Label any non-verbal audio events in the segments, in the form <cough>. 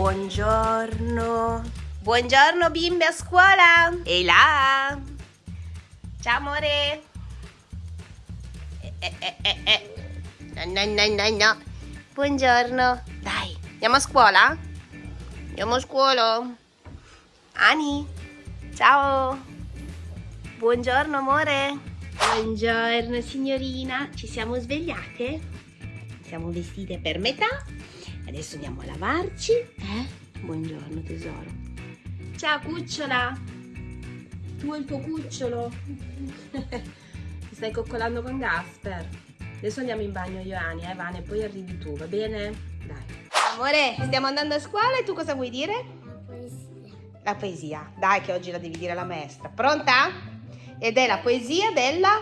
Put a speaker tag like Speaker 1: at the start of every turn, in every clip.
Speaker 1: Buongiorno. Buongiorno bimbe a scuola. E là. Ciao amore. Eh, eh, eh, eh, eh. No, no, no, no, no. Buongiorno. Dai, andiamo a scuola? Andiamo a scuola. Ani. Ciao. Buongiorno amore. Buongiorno signorina. Ci siamo svegliate? Siamo vestite per metà. Adesso andiamo a lavarci. Eh? Buongiorno tesoro. Ciao cucciola. Tu e il tuo cucciolo. <laughs> Ti stai coccolando con Gasper. Adesso andiamo in bagno io e Ani, eh Vane, poi arrivi tu, va bene? Dai. Amore, stiamo andando a scuola e tu cosa vuoi dire?
Speaker 2: Poesia.
Speaker 1: La poesia. Dai che oggi la devi dire la maestra. Pronta? Ed è la poesia della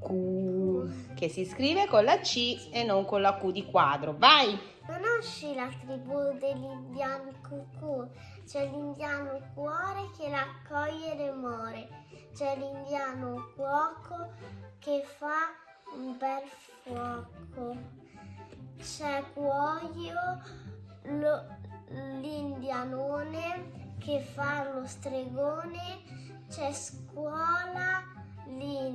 Speaker 1: Q, che si scrive con la C e non con la Q di quadro. Vai!
Speaker 2: Conosci la tribù degli indiani cucù? C'è l'indiano cuore che raccoglie le more. C'è l'indiano cuoco che fa un bel fuoco. C'è cuoio l'indianone che fa lo stregone. C'è scuola l'indiana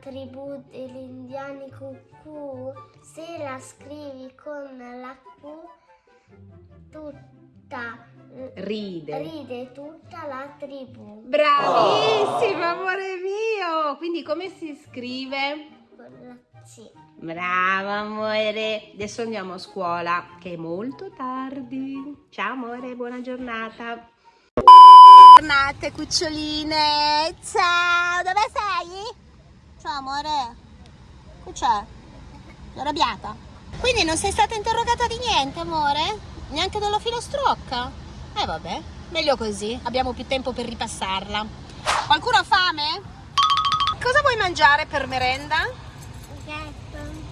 Speaker 2: tribù degli indiani cucù? Se la scrivi con la Q, tutta
Speaker 1: Ride.
Speaker 2: ride tutta la tribù.
Speaker 1: Bravissimo, amore mio! Quindi come si scrive?
Speaker 2: Con la C.
Speaker 1: Brava, amore! Adesso andiamo a scuola, che è molto tardi. Ciao, amore, buona giornata. Giornate, cuccioline! Ciao, dove sei? Ciao, amore. Che c'è? Sei arrabbiata? Quindi non sei stata interrogata di niente, amore? Neanche della filastrocca? Eh, vabbè, meglio così. Abbiamo più tempo per ripassarla. Qualcuno ha fame? Cosa vuoi mangiare per merenda?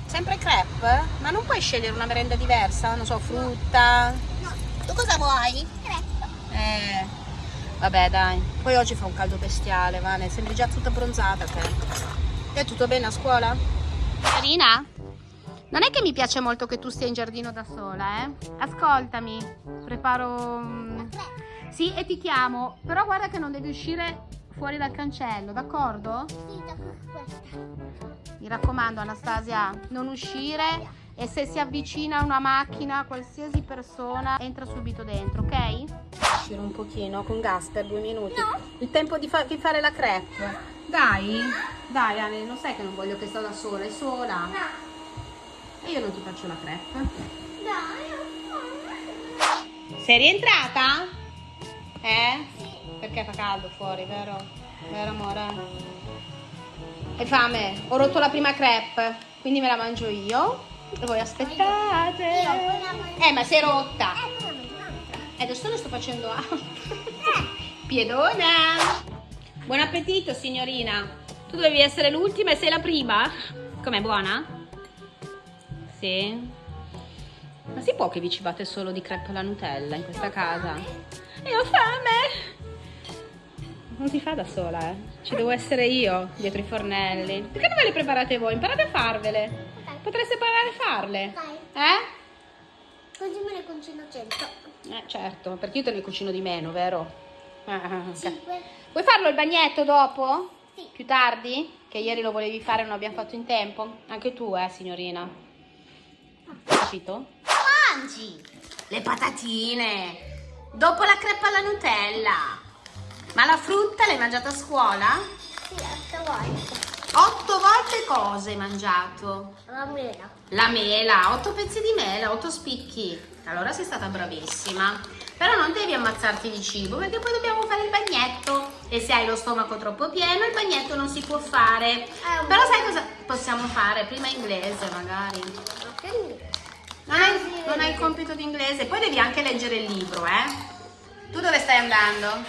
Speaker 1: Sempre crepe? Ma non puoi scegliere una merenda diversa? Non so, frutta?
Speaker 2: No.
Speaker 1: Tu cosa vuoi? Eh, vabbè dai. Poi oggi fa un caldo bestiale, Vane. Sembri già tutta bronzata te. È tutto bene a scuola? Carina? Non è che mi piace molto che tu stia in giardino da sola, eh? Ascoltami. Preparo... mm, Sì, e ti chiamo. Però guarda che non devi uscire fuori dal cancello, d'accordo?
Speaker 2: Sì, questa.
Speaker 1: Mi raccomando Anastasia, non uscire e se si avvicina una macchina, qualsiasi persona, entra subito dentro, ok? Uscire un pochino con Gasper, due minuti. Il tempo di, fa- di fare la crepe. Dai, dai Ale, non sai che non voglio che sta da sola, è sola.
Speaker 2: No.
Speaker 1: E io non ti faccio la crepe.
Speaker 2: Dai,
Speaker 1: Sei rientrata? Eh? Perché fa caldo fuori, vero? Vero amore? Hai fame? Ho rotto la prima crepe, quindi me la mangio io. E voi aspettate.
Speaker 2: Io la mangio.
Speaker 1: Eh, ma è rotta.
Speaker 2: Eh,
Speaker 1: E adesso ne sto facendo altro. Piedona. Buon appetito, signorina. Tu dovevi essere l'ultima e sei la prima? Com'è buona? Sì. Ma si può che vi cibate solo di crepe alla Nutella in questa casa? Io ho fame! Non si fa da sola, eh. Ci devo essere io dietro i fornelli. Perché non ve le preparate voi? Imparate a farvele. Potreste imparare a farle. Eh?
Speaker 2: Così me ne concino 100.
Speaker 1: Eh, certo, perché io te ne cucino di meno, vero? Ah, ok.
Speaker 2: 5.
Speaker 1: Vuoi farlo il bagnetto dopo?
Speaker 2: Sì.
Speaker 1: Più tardi? Che ieri lo volevi fare e non abbiamo fatto in tempo? Anche tu, eh, signorina. Capito? Mangi le patatine dopo la crepa alla Nutella. Ma la frutta l'hai mangiata a scuola?
Speaker 2: Sì, 8 volte.
Speaker 1: Otto volte cosa hai mangiato?
Speaker 2: La mela.
Speaker 1: La mela, otto pezzi di mela, otto spicchi. Allora sei stata bravissima. Però non devi ammazzarti di cibo perché poi dobbiamo fare il bagnetto. E se hai lo stomaco troppo pieno, il bagnetto non si può fare.
Speaker 2: un
Speaker 1: Però sai cosa possiamo fare? Prima inglese magari. Non hai, non hai il compito di inglese. Poi devi anche leggere il libro, eh? Tu dove stai andando?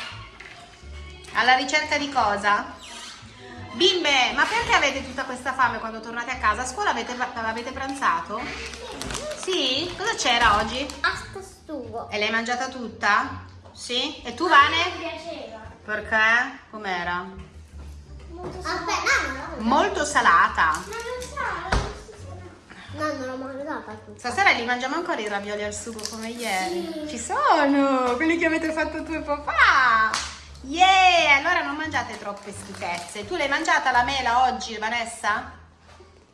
Speaker 1: Alla ricerca di cosa? Bimbe, ma perché avete tutta questa fame quando tornate a casa? A scuola avete, avete pranzato? Sì? Cosa c'era oggi?
Speaker 2: Asta stugo.
Speaker 1: E l'hai mangiata tutta? Sì? E tu Vane?
Speaker 2: Mi piaceva.
Speaker 1: Perché? Com'era?
Speaker 2: Aspetta, no, no,
Speaker 1: molto salata.
Speaker 2: Ma non so. No, non l'ho mangiata tutta.
Speaker 1: Stasera li mangiamo ancora i ravioli al sugo come ieri? Ci sono, quelli che avete fatto tu e papà. Yeah, allora non mangiate troppe schifezze. Tu l'hai mangiata la mela oggi, Vanessa?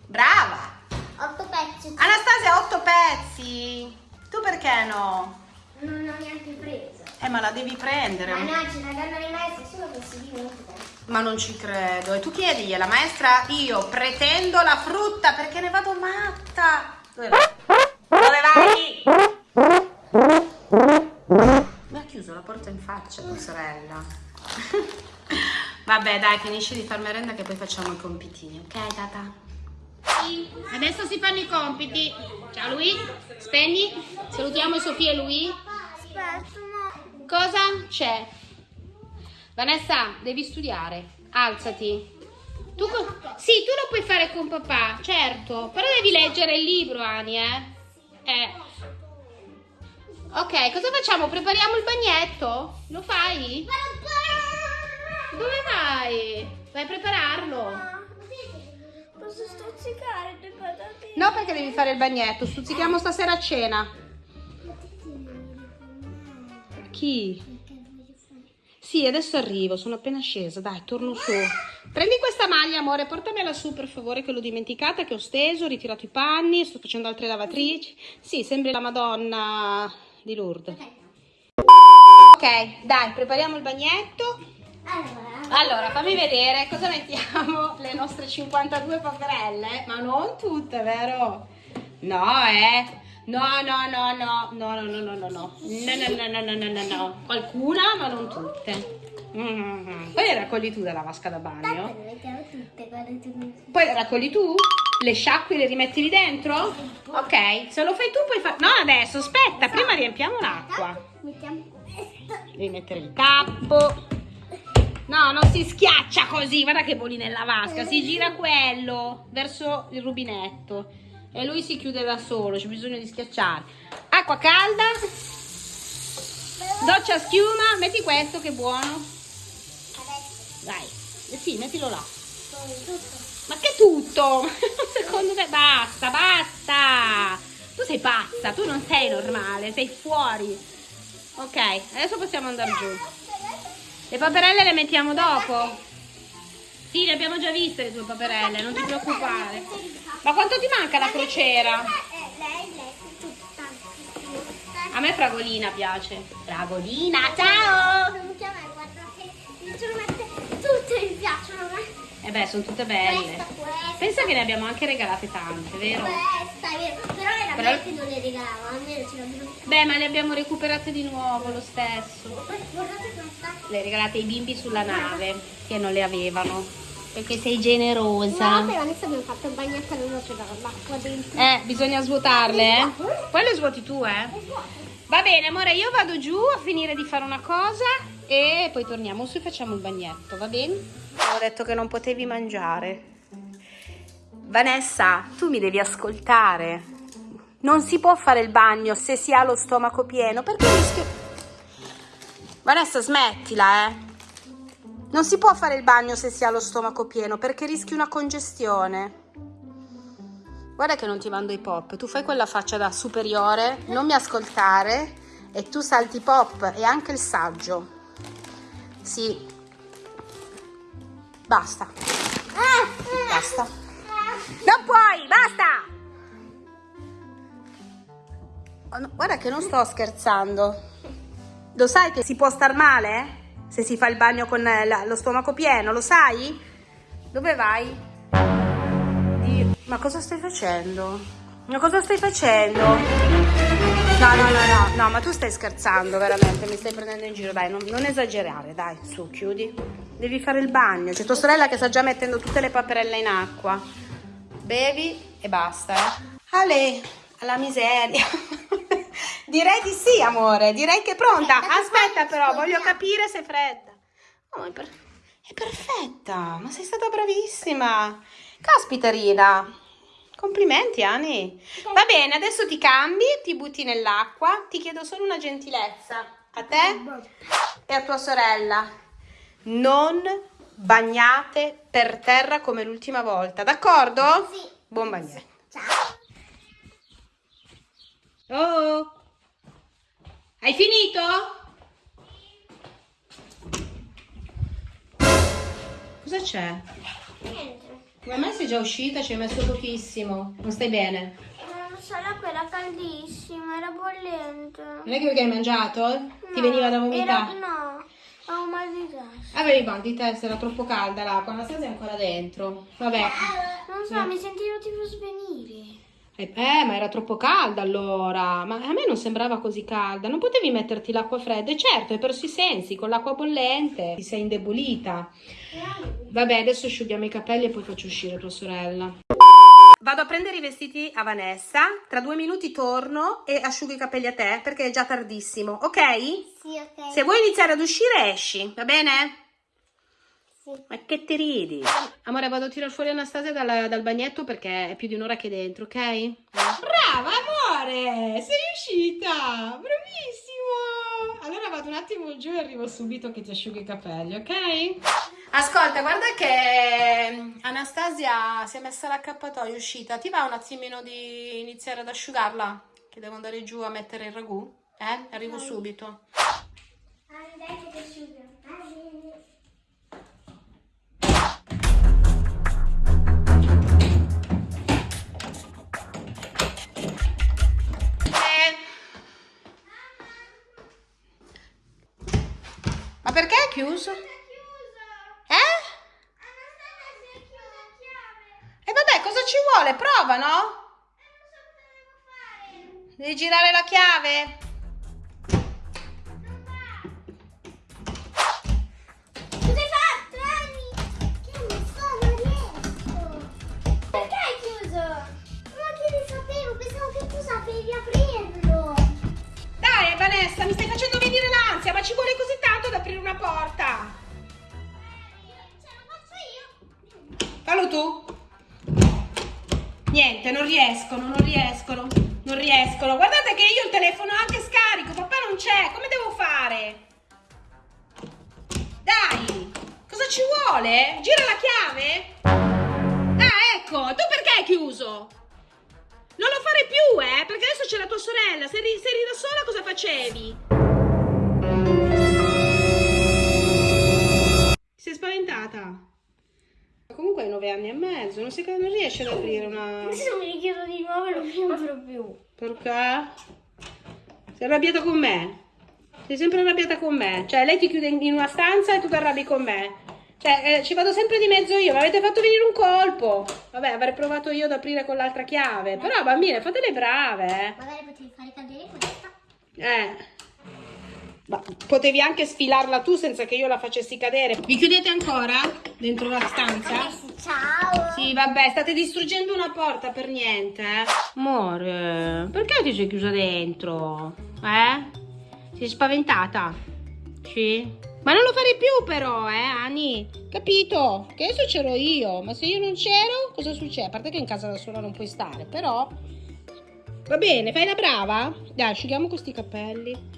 Speaker 1: Brava.
Speaker 2: Otto pezzi.
Speaker 1: Anastasia, otto pezzi. Tu perché no?
Speaker 2: Non ho neanche preso.
Speaker 1: Eh, ma la devi prendere.
Speaker 2: Ma no, ce la danno le maestre solo che si dimenticano.
Speaker 1: Ma non ci credo. E tu chiedigli alla maestra, io pretendo la frutta perché ne vado matta. Dove vai? Sorella. <laughs> Vabbè, dai, finisci di far merenda che poi facciamo i compitini, ok, tata? Adesso si fanno i compiti. Ciao Lui, spegni. Salutiamo Sofia e lui. Cosa c'è? Vanessa, devi studiare. Alzati. Tu sì, tu lo puoi fare con papà, certo. Però devi leggere il libro, Ani, eh? Eh. Ok, cosa facciamo? Prepariamo il bagnetto? Lo fai? Dove vai? Vai a prepararlo.
Speaker 2: Posso stuzzicare le patatine?
Speaker 1: No, perché devi fare il bagnetto. Stuzzichiamo stasera a cena. Chi? Sì, adesso arrivo, sono appena scesa. Dai, torno su. Prendi questa maglia, amore, portamela su per favore, che l'ho dimenticata, che ho steso, ho ritirato i panni, sto facendo altre lavatrici. Sì, sembri la Madonna di Lourdes. Ok, dai, prepariamo il bagnetto.
Speaker 2: Allora,
Speaker 1: Allora, fammi vedere cosa mettiamo le nostre 52 paperelle. Ma non tutte, vero? No, eh. No, no, no, no, no, no, no, no, no, no, no, no, no, no, no, no, no. Qualcuna, ma non tutte. Mm. Poi le raccogli tu dalla vasca da
Speaker 2: tanto
Speaker 1: bagno.
Speaker 2: le mettiamo tutte, guarda tu.
Speaker 1: Poi le raccogli tu? Le sciacqui le rimetti lì dentro? Ok, se lo fai tu puoi fare... No, adesso, aspetta, prima riempiamo l'acqua.
Speaker 2: Mettiamo questo.
Speaker 1: Devi mettere il tappo. No, non si schiaccia così, guarda che voli nella vasca, si gira quello verso il rubinetto e lui si chiude da solo, c'è bisogno di schiacciare. Acqua calda, doccia a schiuma, metti questo che è buono. Dai, sì, mettilo là. Ma che tutto? <laughs> Secondo me basta, basta. Tu sei pazza, tu non sei normale, sei fuori. Ok, adesso possiamo andare giù. Le paperelle le mettiamo dopo? Sì, le abbiamo già viste le tue paperelle, non ti preoccupare. Ma quanto ti manca la crociera?
Speaker 2: Eh.
Speaker 1: A me Fragolina piace. Fragolina, ciao!
Speaker 2: Piacciono.
Speaker 1: Eh beh, sono tutte belle.
Speaker 2: Questa, questa.
Speaker 1: Pensa che ne abbiamo anche regalate tante, vero?
Speaker 2: Questa, vero. Però era
Speaker 1: Però-
Speaker 2: non le regalavo, almeno ce l'abbiamo.
Speaker 1: Beh, ma le abbiamo recuperate di nuovo lo stesso.
Speaker 2: Guardate questa.
Speaker 1: Le regalate ai bimbi sulla nave che non le avevano. Perché sei
Speaker 2: No,
Speaker 1: generosa.
Speaker 2: per adesso abbiamo fatto il bagnetto non c'era l'acqua dentro.
Speaker 1: Eh, bisogna svuotarle, eh? Poi le svuoti tu, eh? Va bene, amore, io vado giù a finire di fare una cosa e poi torniamo su e facciamo il bagnetto, va bene? Ho detto che non potevi mangiare. Vanessa, tu mi devi ascoltare. Non si può fare il bagno se si ha lo stomaco pieno, perché rischio... Vanessa, smettila, eh? Non si può fare il bagno se si ha lo stomaco pieno, perché rischi una congestione. Guarda che non ti mando i pop, tu fai quella faccia da superiore, non mi ascoltare e tu salti i pop e anche il saggio. Sì. Basta, basta. Non puoi, basta! Oh, guarda che non sto scherzando. Lo sai che si può star male? Se si fa il bagno con eh, lo stomaco pieno, lo sai? Dove vai? Dio, ma cosa stai facendo? Ma cosa stai facendo? No, no, no, no, no, ma tu stai scherzando veramente, mi stai prendendo in giro, dai, non, non esagerare, dai, su, chiudi. Devi fare il bagno, c'è tua sorella che sta già mettendo tutte le paperelle in acqua. Bevi e basta, eh. Ale, alla miseria. <laughs> direi di sì, amore, direi che è pronta. Aspetta però, voglio capire se è fredda. Oh, è, per- è perfetta, ma sei stata bravissima. Caspita, Rina. Complimenti, Ani. Va bene, adesso ti cambi, ti butti nell'acqua. Ti chiedo solo una gentilezza a te e a tua sorella. Non bagnate per terra come l'ultima volta, d'accordo?
Speaker 2: Sì.
Speaker 1: Buon bagnetto.
Speaker 2: Ciao.
Speaker 1: Oh! Hai finito? Cosa c'è?
Speaker 2: Niente.
Speaker 1: Come mai sei già uscita? Ci hai messo pochissimo. Non stai bene?
Speaker 2: Non so, l'acqua era caldissima, era bollente.
Speaker 1: Non è che perché hai mangiato? Ti veniva da vomitare?
Speaker 2: Era, no, avevo mal di testa.
Speaker 1: Avevi mal di testa, era troppo calda l'acqua, Anastasia è ancora dentro. Vabbè.
Speaker 2: Non so, mi sentivo tipo svenire.
Speaker 1: Eh, eh, ma era troppo calda allora. Ma a me non sembrava così calda. Non potevi metterti l'acqua fredda? E certo, hai perso i sensi. Con l'acqua bollente ti sei indebolita. Vabbè, adesso asciughiamo i capelli e poi faccio uscire tua sorella. Vado a prendere i vestiti a Vanessa. Tra due minuti torno e asciugo i capelli a te perché è già tardissimo, ok?
Speaker 2: Sì, ok.
Speaker 1: Se vuoi iniziare ad uscire, esci, va bene?
Speaker 2: Sì.
Speaker 1: Ma che ti ridi? Amore, vado a tirare fuori Anastasia dal, dal bagnetto perché è più di un'ora che è dentro, ok? Brava, amore! Sei uscita! Bravissimo! Allora vado un attimo giù e arrivo subito che ti asciughi i capelli, ok? Ascolta, guarda che Anastasia si è messa l'accappatoio, è uscita. Ti va un attimino di iniziare ad asciugarla? Che devo andare giù a mettere il ragù? Eh? Arrivo subito. Eh. Ma perché è chiuso? Eh? E vabbè, cosa ci vuole? Prova, no? Devi girare la chiave? Riescono, non riescono, non riescono. Guardate che io il telefono anche scarico, papà non c'è, come devo fare? Dai, cosa ci vuole? Gira la chiave? Ah, ecco, tu perché hai chiuso? Non lo fare più, eh, perché adesso c'è la tua sorella, se eri, se eri da sola cosa facevi? Sei spaventata? Comunque hai nove anni e mezzo, non, si, non riesce ad aprire una...
Speaker 2: Adesso mi richiedo di nuovo e non mi apro più.
Speaker 1: Perché? Sei arrabbiata con me? Sei sempre arrabbiata con me? Cioè, lei ti chiude in una stanza e tu ti arrabbi con me? Cioè, eh, ci vado sempre di mezzo io, mi avete fatto venire un colpo. Vabbè, avrei provato io ad aprire con l'altra chiave. Però, bambine, fate le brave, eh.
Speaker 2: Magari potevi fare cadere questa.
Speaker 1: Eh. Ma potevi anche sfilarla tu senza che io la facessi cadere. Vi chiudete ancora dentro la stanza?
Speaker 2: Ciao.
Speaker 1: Sì, vabbè, state distruggendo una porta per niente, eh? Amore, perché ti sei chiusa dentro? Eh? Sei spaventata? Sì? Ma non lo farei più però, eh, Ani? Capito? Che adesso c'ero io, ma se io non c'ero, cosa succede? A parte che in casa da sola non puoi stare, però... Va bene, fai la brava? Dai, asciughiamo questi capelli.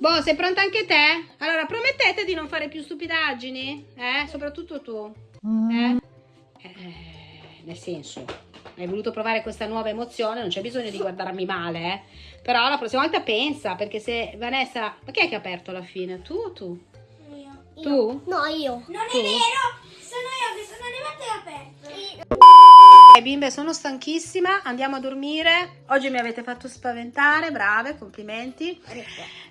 Speaker 1: Boh, sei pronta anche te? Allora, promettete di non fare più stupidaggini? Eh? Soprattutto tu. Eh? Eh, nel senso, hai voluto provare questa nuova emozione, non c'è bisogno di guardarmi male, eh? Però la prossima volta pensa, perché se Vanessa... Ma chi è che ha aperto alla fine? Tu o tu?
Speaker 2: Io.
Speaker 1: Tu?
Speaker 2: No, io. Non
Speaker 1: Tu?
Speaker 2: è vero. Sono io che sono arrivata e aperto.
Speaker 1: Ok, bimbe, sono stanchissima, andiamo a dormire. Oggi mi avete fatto spaventare, brave, complimenti.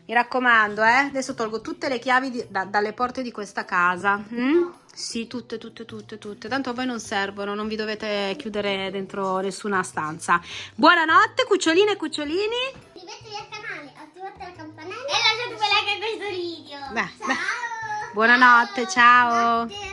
Speaker 1: Mi raccomando, eh, adesso tolgo tutte le chiavi di- da- dalle porte di questa casa. mm? Sì, tutte, tutte, tutte, tutte. Tanto a voi non servono, non vi dovete chiudere dentro nessuna stanza. Buonanotte, cuccioline e cucciolini.
Speaker 2: Iscrivetevi al canale, attivate la campanella e lasciate un like a questo video.
Speaker 1: Beh,
Speaker 2: ciao.
Speaker 1: beh. Buonanotte, ciao.
Speaker 2: Notte.